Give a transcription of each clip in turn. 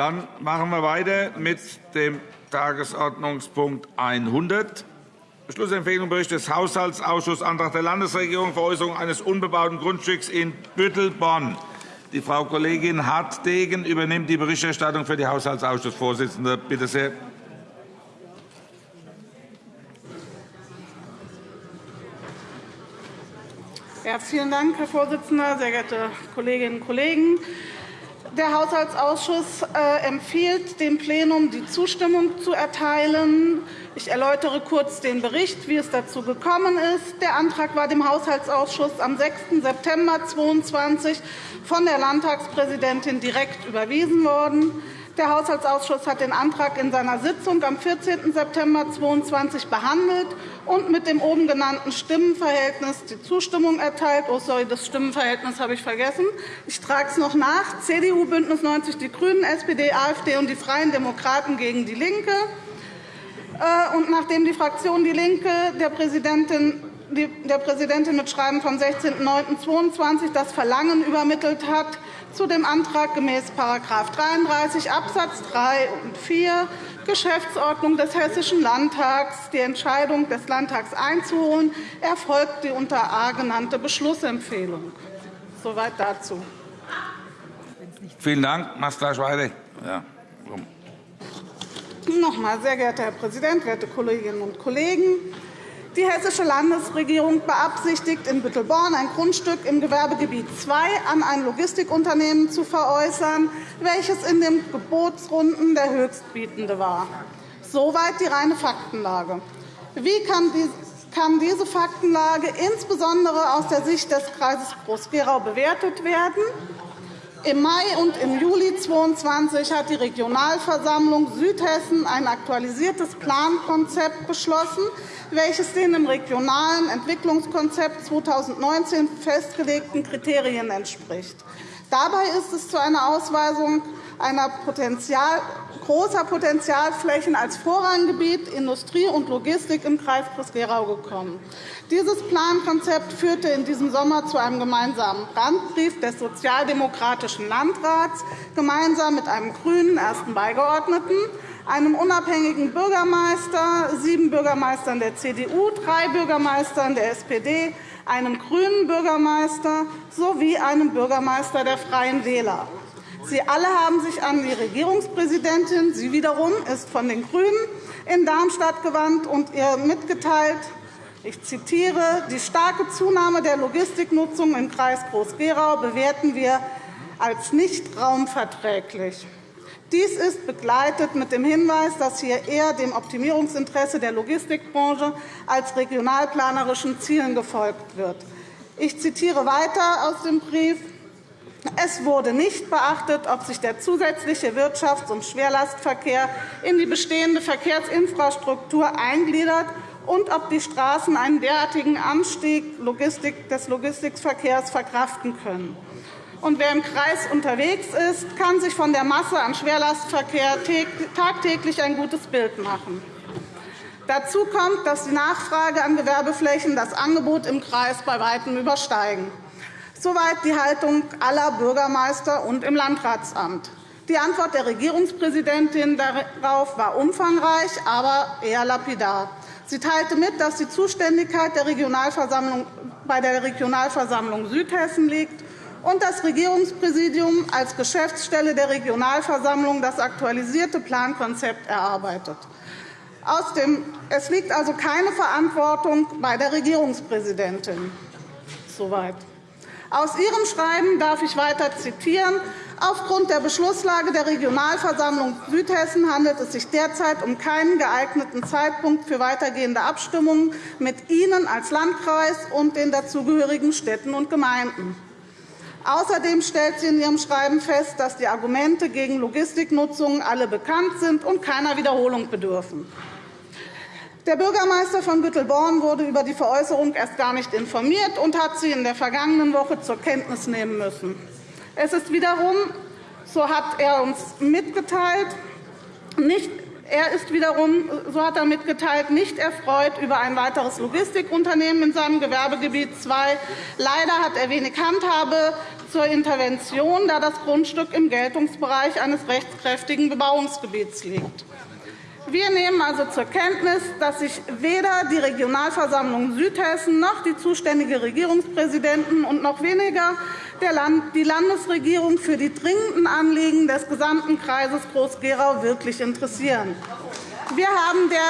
Dann machen wir weiter mit dem Tagesordnungspunkt 100. Beschlussempfehlung Bericht des Haushaltsausschusses Antrag der Landesregierung Veräußerung eines unbebauten Grundstücks in Büttelborn. Die Frau Kollegin Hartdegen übernimmt die Berichterstattung für die Haushaltsausschussvorsitzende. Bitte sehr. Ja, vielen Dank, Herr Vorsitzender, sehr geehrte Kolleginnen und Kollegen! Der Haushaltsausschuss äh, empfiehlt dem Plenum, die Zustimmung zu erteilen. Ich erläutere kurz den Bericht, wie es dazu gekommen ist. Der Antrag war dem Haushaltsausschuss am 6. September 2022 von der Landtagspräsidentin direkt überwiesen worden. Der Haushaltsausschuss hat den Antrag in seiner Sitzung am 14. September 2022 behandelt und mit dem oben genannten Stimmenverhältnis die Zustimmung erteilt. Oh, sorry, das Stimmenverhältnis habe ich vergessen. Ich trage es noch nach. CDU, BÜNDNIS 90 die GRÜNEN, SPD, AfD und die Freien Demokraten gegen DIE LINKE. Äh, und nachdem die Fraktion DIE LINKE der Präsidentin der Präsidentin mit Schreiben vom 16.09.2022 das Verlangen übermittelt hat, zu dem Antrag gemäß § 33 Abs. 3 und 4 Geschäftsordnung des Hessischen Landtags die Entscheidung des Landtags einzuholen, erfolgt die unter A genannte Beschlussempfehlung. Soweit dazu. Vielen Dank. Mach's gleich weiter. Ja. Noch einmal, sehr geehrter Herr Präsident, werte Kolleginnen und Kollegen! Die Hessische Landesregierung beabsichtigt, in Büttelborn ein Grundstück im Gewerbegebiet II an ein Logistikunternehmen zu veräußern, welches in den Gebotsrunden der Höchstbietende war. Soweit die reine Faktenlage. Wie kann diese Faktenlage insbesondere aus der Sicht des Kreises Groß-Gerau bewertet werden? Im Mai und im Juli 2022 hat die Regionalversammlung Südhessen ein aktualisiertes Plankonzept beschlossen, welches den im Regionalen Entwicklungskonzept 2019 festgelegten Kriterien entspricht. Dabei ist es zu einer Ausweisung einer großer Potenzialflächen als Vorranggebiet Industrie und Logistik im Kreis Groß-Gerau gekommen. Dieses Plankonzept führte in diesem Sommer zu einem gemeinsamen Brandbrief des Sozialdemokratischen Landrats gemeinsam mit einem grünen ersten Beigeordneten, einem unabhängigen Bürgermeister, sieben Bürgermeistern der CDU, drei Bürgermeistern der SPD, einem grünen Bürgermeister sowie einem Bürgermeister der Freien Wähler. Sie alle haben sich an die Regierungspräsidentin, sie wiederum ist von den GRÜNEN, in Darmstadt gewandt und ihr mitgeteilt, ich zitiere, die starke Zunahme der Logistiknutzung im Kreis Groß-Gerau bewerten wir als nicht raumverträglich. Dies ist begleitet mit dem Hinweis, dass hier eher dem Optimierungsinteresse der Logistikbranche als regionalplanerischen Zielen gefolgt wird. Ich zitiere weiter aus dem Brief. Es wurde nicht beachtet, ob sich der zusätzliche Wirtschafts- und Schwerlastverkehr in die bestehende Verkehrsinfrastruktur eingliedert und ob die Straßen einen derartigen Anstieg des Logistikverkehrs verkraften können. Und wer im Kreis unterwegs ist, kann sich von der Masse an Schwerlastverkehr tagtäglich ein gutes Bild machen. Dazu kommt, dass die Nachfrage an Gewerbeflächen das Angebot im Kreis bei Weitem übersteigen. Soweit die Haltung aller Bürgermeister und im Landratsamt. Die Antwort der Regierungspräsidentin darauf war umfangreich, aber eher lapidar. Sie teilte mit, dass die Zuständigkeit der Regionalversammlung bei der Regionalversammlung Südhessen liegt und das Regierungspräsidium als Geschäftsstelle der Regionalversammlung das aktualisierte Plankonzept erarbeitet. Es liegt also keine Verantwortung bei der Regierungspräsidentin. Soweit. Aus Ihrem Schreiben darf ich weiter zitieren. Aufgrund der Beschlusslage der Regionalversammlung Südhessen handelt es sich derzeit um keinen geeigneten Zeitpunkt für weitergehende Abstimmungen mit Ihnen als Landkreis und den dazugehörigen Städten und Gemeinden. Außerdem stellt sie in ihrem Schreiben fest, dass die Argumente gegen Logistiknutzung alle bekannt sind und keiner Wiederholung bedürfen. Der Bürgermeister von Büttelborn wurde über die Veräußerung erst gar nicht informiert und hat sie in der vergangenen Woche zur Kenntnis nehmen müssen. Es ist wiederum, so hat er uns mitgeteilt, nicht er ist wiederum, so hat er mitgeteilt, nicht erfreut über ein weiteres Logistikunternehmen in seinem Gewerbegebiet II. Leider hat er wenig Handhabe zur Intervention, da das Grundstück im Geltungsbereich eines rechtskräftigen Bebauungsgebiets liegt. Wir nehmen also zur Kenntnis, dass sich weder die Regionalversammlung Südhessen noch die zuständige Regierungspräsidenten und noch weniger die Landesregierung für die dringenden Anliegen des gesamten Kreises Groß-Gerau wirklich interessieren. Wir haben der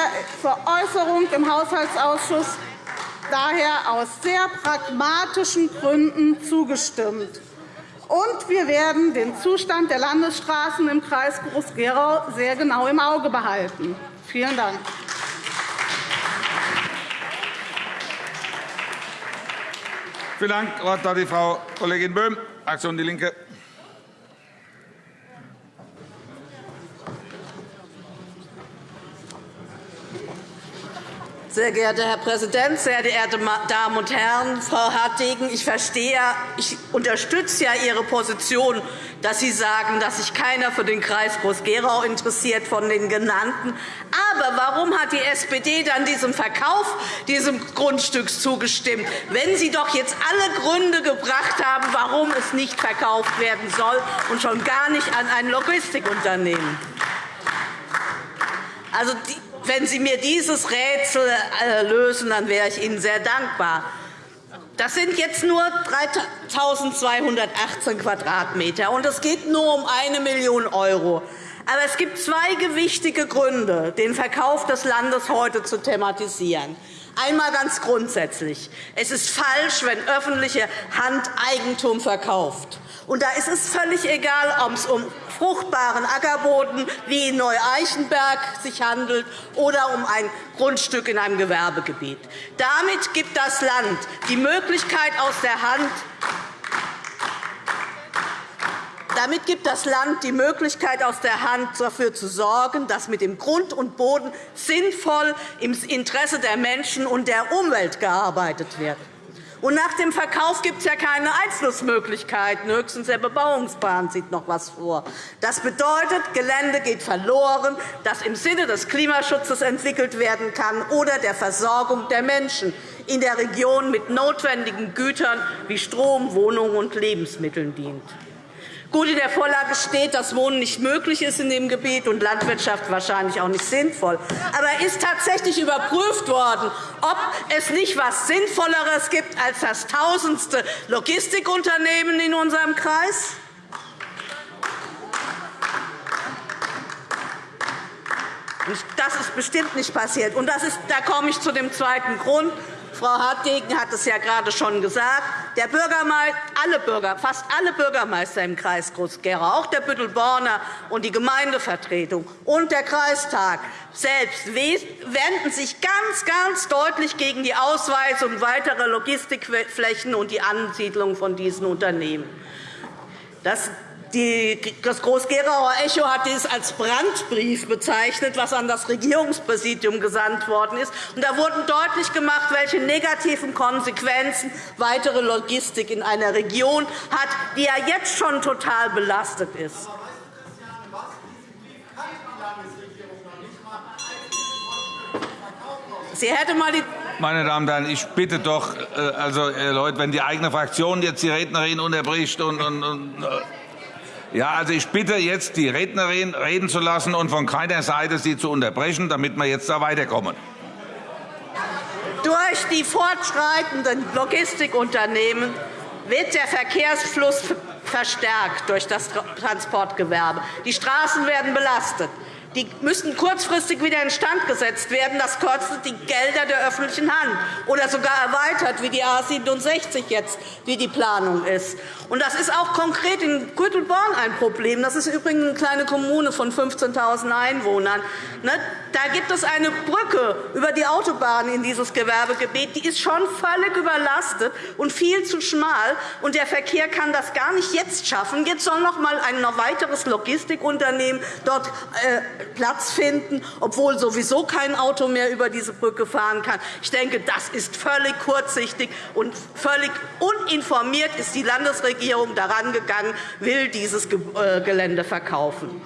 Veräußerung im Haushaltsausschuss daher aus sehr pragmatischen Gründen zugestimmt. Und wir werden den Zustand der Landesstraßen im Kreis Groß-Gerau sehr genau im Auge behalten. Vielen Dank. Vielen Dank. Frau Kollegin Böhm, Fraktion DIE LINKE. Sehr geehrter Herr Präsident, sehr geehrte Damen und Herren! Frau Hartwegen, ich verstehe, ich unterstütze ja Ihre Position, dass Sie sagen, dass sich keiner für den Kreis Groß-Gerau interessiert von den genannten. Aber warum hat die SPD dann diesem Verkauf dieses Grundstücks zugestimmt, wenn Sie doch jetzt alle Gründe gebracht haben, warum es nicht verkauft werden soll, und schon gar nicht an ein Logistikunternehmen? Also, wenn Sie mir dieses Rätsel äh, lösen, dann wäre ich Ihnen sehr dankbar. Das sind jetzt nur 3.218 Quadratmeter, und es geht nur um 1 Million €. Aber es gibt zwei gewichtige Gründe, den Verkauf des Landes heute zu thematisieren. Einmal ganz grundsätzlich. Es ist falsch, wenn öffentliche Hand Eigentum verkauft. Und da ist es völlig egal, ob es um fruchtbaren Ackerboden wie in Neu-Eichenberg handelt oder um ein Grundstück in einem Gewerbegebiet. Damit gibt das Land die Möglichkeit aus der Hand, damit gibt das Land die Möglichkeit, aus der Hand dafür zu sorgen, dass mit dem Grund und Boden sinnvoll im Interesse der Menschen und der Umwelt gearbeitet wird. Und nach dem Verkauf gibt es ja keine Einflussmöglichkeiten. Höchstens der Bebauungsplan sieht noch etwas vor. Das bedeutet, Gelände geht verloren, das im Sinne des Klimaschutzes entwickelt werden kann oder der Versorgung der Menschen in der Region mit notwendigen Gütern wie Strom, Wohnungen und Lebensmitteln dient. Gut, in der Vorlage steht, dass Wohnen nicht möglich ist in dem Gebiet und Landwirtschaft wahrscheinlich auch nicht sinnvoll. Aber ist tatsächlich überprüft worden, ob es nicht etwas Sinnvolleres gibt als das tausendste Logistikunternehmen in unserem Kreis? Das ist bestimmt nicht passiert. Und das ist, da komme ich zu dem zweiten Grund. Frau Hartwegen hat es ja gerade schon gesagt. Der Bürgermeister, alle Bürger, fast alle Bürgermeister im Kreis Groß-Gerau, auch der Büttelborner und die Gemeindevertretung und der Kreistag selbst wenden sich ganz, ganz deutlich gegen die Ausweisung weiterer Logistikflächen und die Ansiedlung von diesen Unternehmen. Das das Groß-Gerauer Echo hat dies als Brandbrief bezeichnet, was an das Regierungspräsidium gesandt worden ist. Da wurde deutlich gemacht, welche negativen Konsequenzen weitere Logistik in einer Region hat, die ja jetzt schon total belastet ist. Sie hätte mal die meine Damen und Herren, ich bitte doch, äh, also, äh, Leute, wenn die eigene Fraktion jetzt die Rednerin unterbricht und, und, und äh, ja, also ich bitte jetzt, die Rednerin reden zu lassen und von keiner Seite sie zu unterbrechen, damit wir jetzt da weiterkommen. Durch die fortschreitenden Logistikunternehmen wird der Verkehrsfluss verstärkt durch das Transportgewerbe. Die Straßen werden belastet. Die müssen kurzfristig wieder instand gesetzt werden. Das kostet die Gelder der öffentlichen Hand oder sogar erweitert, wie die A 67 jetzt, wie die Planung ist. Und das ist auch konkret in Gürtelborn ein Problem. Das ist übrigens eine kleine Kommune von 15.000 Einwohnern. Ne, da gibt es eine Brücke über die Autobahn in dieses Gewerbegebiet. Die ist schon völlig überlastet und viel zu schmal. Und der Verkehr kann das gar nicht jetzt schaffen. Jetzt soll noch einmal ein weiteres Logistikunternehmen dort äh, Platz finden, obwohl sowieso kein Auto mehr über diese Brücke fahren kann. Ich denke, das ist völlig kurzsichtig und völlig uninformiert ist die Landesregierung daran gegangen, will dieses äh, Gelände verkaufen.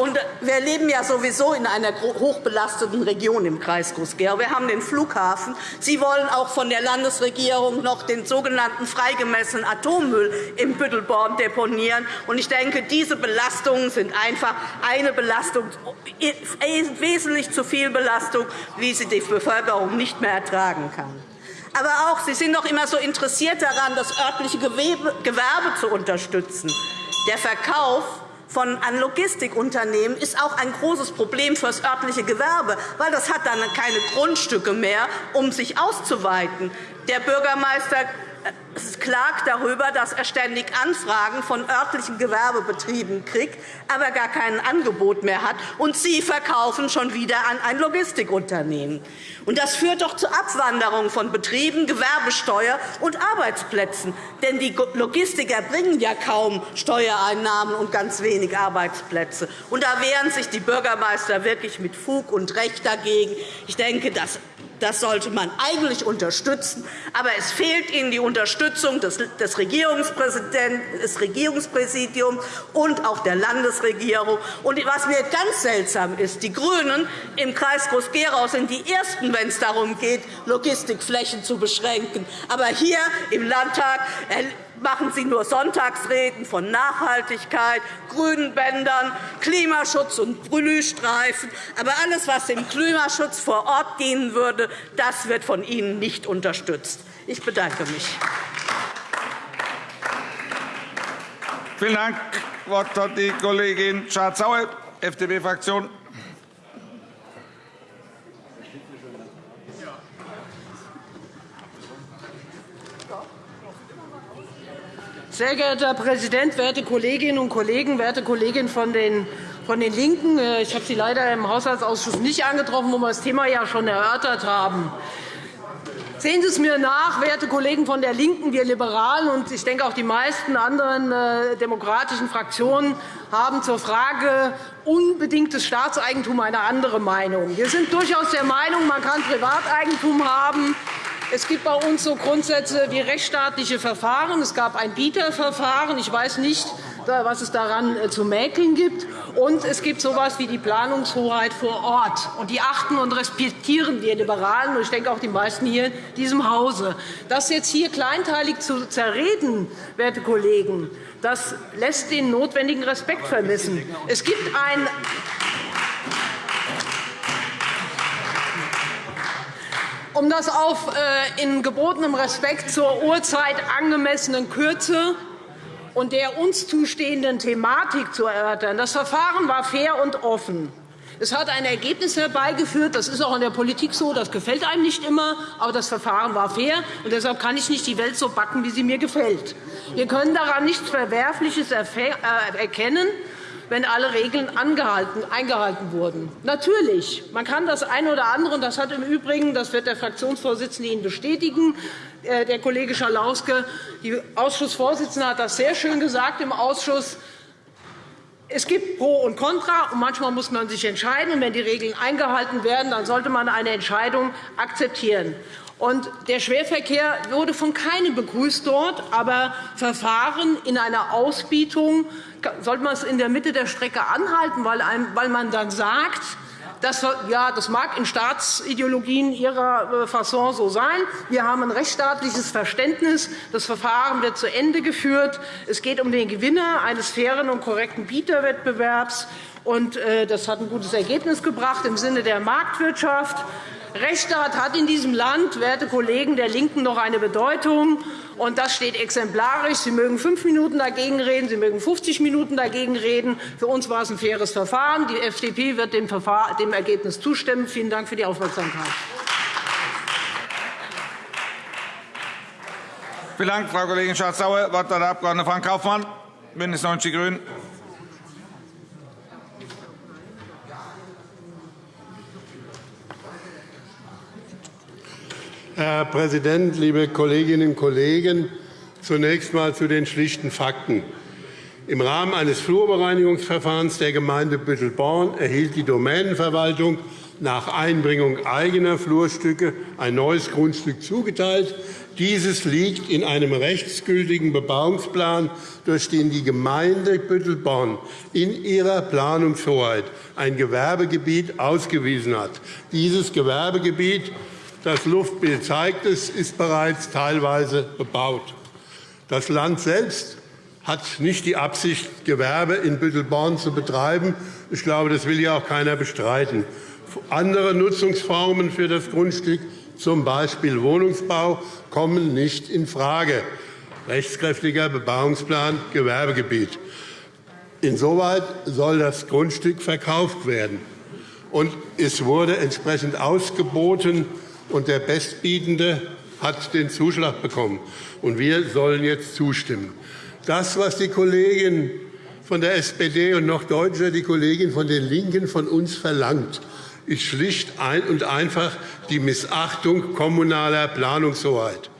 Und wir leben ja sowieso in einer hochbelasteten Region im Kreis Groß-Gerau. Wir haben den Flughafen. Sie wollen auch von der Landesregierung noch den sogenannten freigemessenen Atommüll im Büttelborn deponieren. Ich denke, diese Belastungen sind einfach eine Belastung, wesentlich zu viel Belastung, wie sie die Bevölkerung nicht mehr ertragen kann. Aber auch, Sie sind doch immer so interessiert daran, das örtliche Gewerbe zu unterstützen. Der Verkauf von an Logistikunternehmen ist auch ein großes Problem für das örtliche Gewerbe, weil das hat dann keine Grundstücke mehr, um sich auszuweiten. Der Bürgermeister klagt darüber, dass er ständig Anfragen von örtlichen Gewerbebetrieben kriegt, aber gar kein Angebot mehr hat. Und Sie verkaufen schon wieder an ein Logistikunternehmen. Und das führt doch zur Abwanderung von Betrieben, Gewerbesteuer und Arbeitsplätzen. Denn die Logistiker bringen ja kaum Steuereinnahmen und ganz wenig Arbeitsplätze. Und da wehren sich die Bürgermeister wirklich mit Fug und Recht dagegen. Ich denke, das das sollte man eigentlich unterstützen. Aber es fehlt Ihnen die Unterstützung des Regierungspräsidiums und auch der Landesregierung. Und was mir ganz seltsam ist, die GRÜNEN im Kreis Groß-Gerau sind die Ersten, wenn es darum geht, Logistikflächen zu beschränken. Aber hier im Landtag machen Sie nur Sonntagsreden von Nachhaltigkeit, grünen Bändern, Klimaschutz und Blühstreifen. Aber alles, was dem Klimaschutz vor Ort dienen würde, das wird von Ihnen nicht unterstützt. Ich bedanke mich. Vielen Dank. Das Wort hat die Kollegin Schardt-Sauer, FDP-Fraktion. Sehr geehrter Herr Präsident, werte Kolleginnen und Kollegen, werte Kollegin von den von den LINKEN! Äh, ich habe Sie leider im Haushaltsausschuss nicht angetroffen, wo wir das Thema ja schon erörtert haben. Sehen Sie es mir nach, werte Kollegen von der LINKEN, wir Liberalen und ich denke auch die meisten anderen äh, demokratischen Fraktionen haben zur Frage unbedingtes Staatseigentum eine andere Meinung. Wir sind durchaus der Meinung, man kann Privateigentum haben. Es gibt bei uns so Grundsätze wie rechtsstaatliche Verfahren. Es gab ein Bieterverfahren. Ich weiß nicht, was es daran äh, zu mäkeln gibt. Und es gibt so etwas wie die Planungshoheit vor Ort. Und die achten und respektieren wir Liberalen, und ich denke auch die meisten hier in diesem Hause. Das jetzt hier kleinteilig zu zerreden, werte Kollegen, das lässt den notwendigen Respekt vermissen. Es gibt ein um das auf äh, in gebotenem Respekt zur Uhrzeit angemessenen Kürze und der uns zustehenden Thematik zu erörtern. Das Verfahren war fair und offen. Es hat ein Ergebnis herbeigeführt. Das ist auch in der Politik so. Das gefällt einem nicht immer. Aber das Verfahren war fair. und Deshalb kann ich nicht die Welt so backen, wie sie mir gefällt. Wir können daran nichts Verwerfliches äh, erkennen wenn alle Regeln eingehalten wurden. Natürlich, man kann das eine oder andere, und das hat im Übrigen, das wird der Fraktionsvorsitzende Ihnen bestätigen, äh, der Kollege Schalauske, die Ausschussvorsitzende hat das sehr schön gesagt im Ausschuss, es gibt Pro und Contra, und manchmal muss man sich entscheiden. Und wenn die Regeln eingehalten werden, dann sollte man eine Entscheidung akzeptieren. Und der Schwerverkehr wurde von keinem begrüßt dort, aber Verfahren in einer Ausbietung sollte man es in der Mitte der Strecke anhalten, weil man dann sagt, das, ja, das mag in Staatsideologien ihrer äh, Fasson so sein. Wir haben ein rechtsstaatliches Verständnis. Das Verfahren wird zu Ende geführt. Es geht um den Gewinner eines fairen und korrekten Bieterwettbewerbs. Äh, das hat ein gutes Ergebnis gebracht im Sinne der Marktwirtschaft. Rechtsstaat hat in diesem Land, werte Kollegen der LINKEN, noch eine Bedeutung. Und das steht exemplarisch. Sie mögen fünf Minuten dagegen reden, Sie mögen 50 Minuten dagegen reden. Für uns war es ein faires Verfahren. Die FDP wird dem, dem Ergebnis zustimmen. Vielen Dank für die Aufmerksamkeit. Vielen Dank, Frau Kollegin Schardt-Sauer. Das Wort hat der Abg. Frank Kaufmann, BÜNDNIS 90 die GRÜNEN. Herr Präsident, liebe Kolleginnen und Kollegen! Zunächst einmal zu den schlichten Fakten. Im Rahmen eines Flurbereinigungsverfahrens der Gemeinde Büttelborn erhielt die Domänenverwaltung nach Einbringung eigener Flurstücke ein neues Grundstück zugeteilt. Dieses liegt in einem rechtsgültigen Bebauungsplan, durch den die Gemeinde Büttelborn in ihrer Planungshoheit ein Gewerbegebiet ausgewiesen hat. Dieses Gewerbegebiet, das Luftbild zeigt es, ist bereits teilweise bebaut. Das Land selbst hat nicht die Absicht, Gewerbe in Büttelborn zu betreiben. Ich glaube, das will ja auch keiner bestreiten. Andere Nutzungsformen für das Grundstück z. B. Wohnungsbau, kommen nicht infrage. Rechtskräftiger Bebauungsplan Gewerbegebiet. Insoweit soll das Grundstück verkauft werden. Und es wurde entsprechend ausgeboten, und der Bestbietende hat den Zuschlag bekommen. Und wir sollen jetzt zustimmen. Das, was die Kollegin von der SPD und noch deutlicher die Kollegin von den LINKEN von uns verlangt, ist schlicht und einfach die Missachtung kommunaler Planungshoheit.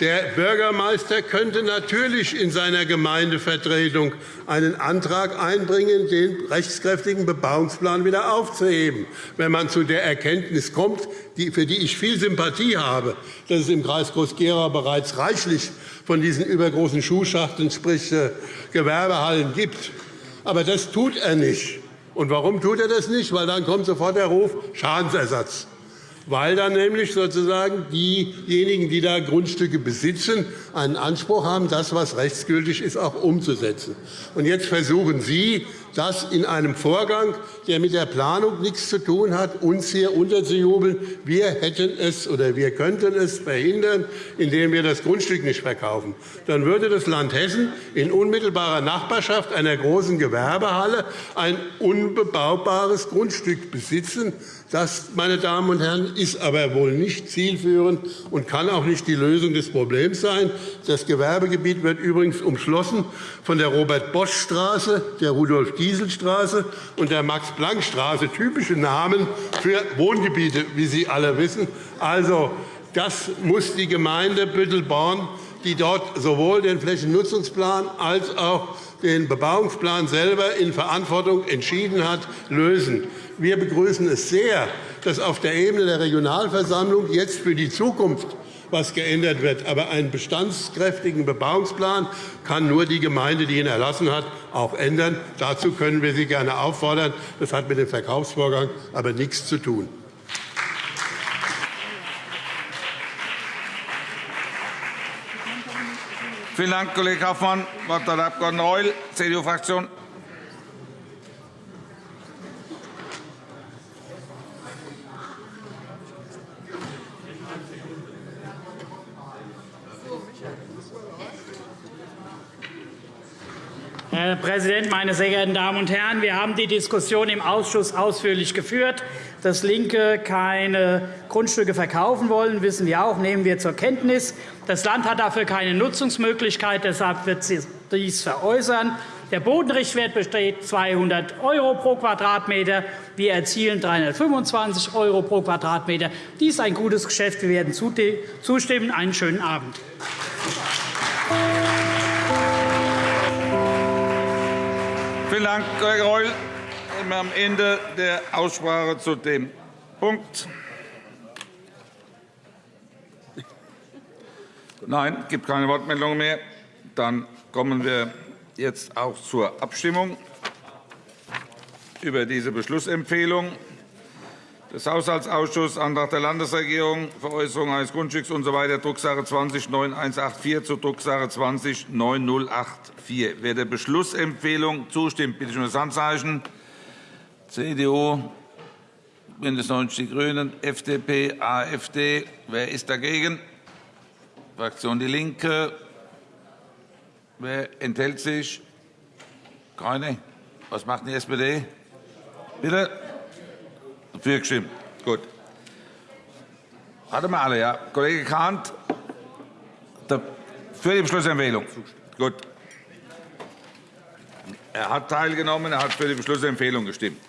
Der Bürgermeister könnte natürlich in seiner Gemeindevertretung einen Antrag einbringen, den rechtskräftigen Bebauungsplan wieder aufzuheben, wenn man zu der Erkenntnis kommt, für die ich viel Sympathie habe, dass es im Kreis Groß-Gerau bereits reichlich von diesen übergroßen Schuhschachteln, sprich äh, Gewerbehallen, gibt. Aber das tut er nicht. Und warum tut er das nicht? Weil dann kommt sofort der Ruf Schadensersatz weil dann nämlich sozusagen diejenigen, die da Grundstücke besitzen, einen Anspruch haben, das, was rechtsgültig ist, auch umzusetzen. Und jetzt versuchen Sie, das in einem Vorgang, der mit der Planung nichts zu tun hat, uns hier unterzujubeln. Wir hätten es oder wir könnten es verhindern, indem wir das Grundstück nicht verkaufen. Dann würde das Land Hessen in unmittelbarer Nachbarschaft einer großen Gewerbehalle ein unbebaubares Grundstück besitzen, das, meine Damen und Herren, ist aber wohl nicht zielführend und kann auch nicht die Lösung des Problems sein. Das Gewerbegebiet wird übrigens umschlossen von der Robert-Bosch-Straße, der Rudolf-Giesel-Straße und der Max-Planck-Straße, typische Namen für Wohngebiete, wie Sie alle wissen. Also, das muss die Gemeinde Büttelborn, die dort sowohl den Flächennutzungsplan als auch den Bebauungsplan selber in Verantwortung entschieden hat, lösen. Wir begrüßen es sehr, dass auf der Ebene der Regionalversammlung jetzt für die Zukunft was geändert wird. Aber einen bestandskräftigen Bebauungsplan kann nur die Gemeinde, die ihn erlassen hat, auch ändern. Dazu können wir Sie gerne auffordern. Das hat mit dem Verkaufsvorgang aber nichts zu tun. Vielen Dank, Kollege Kaufmann. Das Wort hat der Abg. Reul, CDU-Fraktion. Herr Präsident, meine sehr geehrten Damen und Herren! Wir haben die Diskussion im Ausschuss ausführlich geführt. Dass LINKE keine Grundstücke verkaufen wollen, wissen wir auch, nehmen wir zur Kenntnis. Das Land hat dafür keine Nutzungsmöglichkeit. Deshalb wird sie dies veräußern. Der Bodenrichtwert beträgt 200 € pro Quadratmeter. Wir erzielen 325 € pro Quadratmeter. Dies ist ein gutes Geschäft. Wir werden zustimmen. Einen schönen Abend. Vielen Dank, Kollege Reul. Wir sind am Ende der Aussprache zu dem Punkt. Nein, es gibt keine Wortmeldungen mehr. Dann kommen wir jetzt auch zur Abstimmung über diese Beschlussempfehlung des Haushaltsausschusses, Antrag der Landesregierung, Veräußerung eines Grundstücks usw. So Drucksache 20-9184 zu Drucksache 20-9084. Wer der Beschlussempfehlung zustimmt, bitte ich um das Handzeichen. CDU, BÜNDNIS 90 die GRÜNEN, FDP, AfD. Wer ist dagegen? Fraktion DIE LINKE. Wer enthält sich? Keine. Was macht die SPD? Bitte? Dafür gestimmt. Gut. Warte mal alle, ja. Kollege Kahnt, für die Beschlussempfehlung. Gut. Er hat teilgenommen, er hat für die Beschlussempfehlung gestimmt.